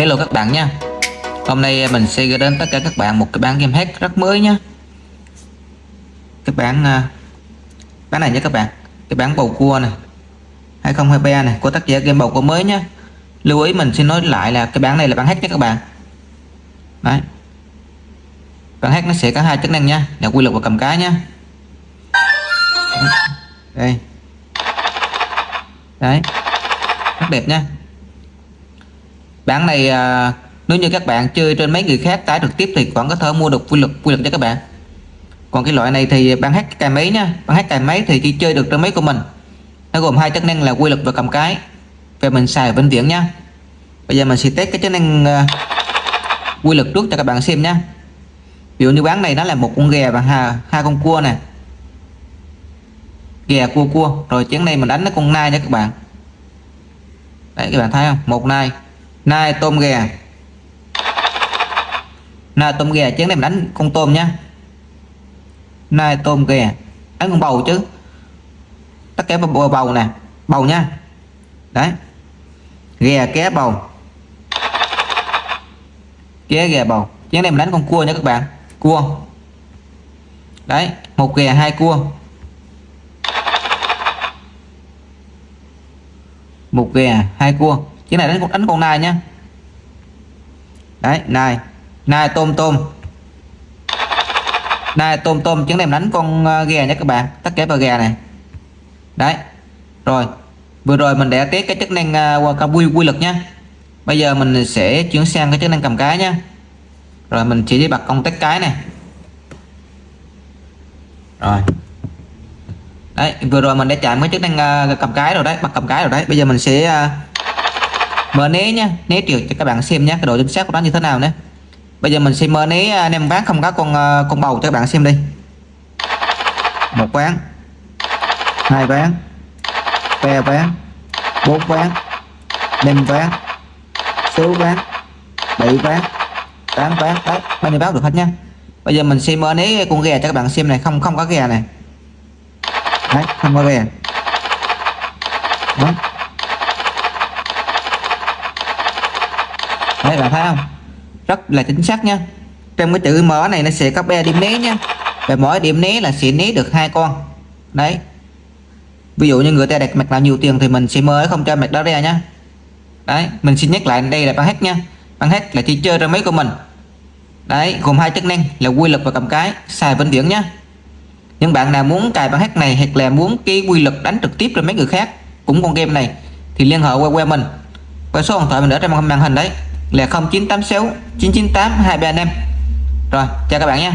Hello các bạn nha. Hôm nay mình sẽ gửi đến tất cả các bạn một cái bản game hack rất mới nhé Cái bản à, Bản này nhé các bạn. Cái bản bầu cua này 2023 này của tác giả game bầu cua mới nhé Lưu ý mình xin nói lại là cái bản này là bản hack nhé các bạn. Đấy. Bản hack nó sẽ có hai chức năng nha. Là quy luật và cầm cái nhé Đây. Đấy Rất đẹp nha bản này à, nếu như các bạn chơi trên mấy người khác tải trực tiếp thì vẫn có thể mua được quy luật quy luật cho các bạn. Còn cái loại này thì bạn hát cài máy nha. Bạn hát cài máy thì chỉ chơi được trên máy của mình. Nó gồm hai chức năng là quy luật và cầm cái. Về mình xài vĩnh viễn nha. Bây giờ mình sẽ test cái chức năng uh, quy luật trước cho các bạn xem nha. Ví dụ như bán này nó là một con gà và hai, hai con cua nè. Gà cua cua. Rồi chén này mình đánh nó con nai nha các bạn. Đấy các bạn thấy không? Một nai nai tôm ghè. Nai tôm ghè chén này mình đánh con tôm nhá nai tôm ghè. Đánh con bầu chứ. Tất cả bầu, bầu nè. Bầu nha. Đấy. Ghè ké bầu. Ké ghè bầu. Chén này mình đánh con cua nha các bạn. Cua. Đấy một ghè hai cua. Một ghè hai cua cái này đánh đánh con nai nhá đấy nai. Nai tôm tôm. Nai tôm tôm chứng em đánh con ờ, gà nhé các bạn. Tất cả vào gà này. Đấy. Rồi. Vừa rồi mình đã test cái chức năng uh, quy quy lực nhá bây giờ mình sẽ chuyển sang cái chức năng cầm cái nhá rồi mình chỉ đi bật công test cái này. Rồi. Đấy vừa rồi mình đã chạm cái chức năng uh, cầm cái rồi đấy bật cầm cái rồi đấy. Bây giờ mình sẽ uh, mở né nhá né triệu cho các bạn xem nhé cái độ chính xác của nó như thế nào nhé bây giờ mình sẽ mở à, anh em ván không có con à, con bầu cho các bạn xem đi. Một ván, hai ván, ba ván, bốn ván, năm ván, sáu ván, bảy ván, tám ván. Tám bao nhiêu báo được hết nhá. Bây giờ mình sẽ mở con gà cho các bạn xem này, không không có gà này đấy, không có gà. Đó. Đấy, bạn thấy không? Rất là chính xác nha. Trong cái chữ mở này, nó sẽ có ba điểm né nha. Và mỗi điểm né là sẽ né được hai con. Đấy. Ví dụ như người ta đặt mặt nào nhiều tiền thì mình sẽ mở không cho mặt đó ra nhá đấy, mình xin nhắc lại, đây là băng hack nha. Băng hack là chỉ chơi ra máy của mình. Đấy, gồm hai chức năng là quy luật và cầm cái, xài vĩnh viễn nhá những bạn nào muốn cài băng hack này hoặc là muốn cái quy luật đánh trực tiếp ra mấy người khác cũng con game này thì liên hệ qua qua mình. Qua số điện thoại mình ở trên màn hình đấy là 0986 998 235 rồi chào các bạn nha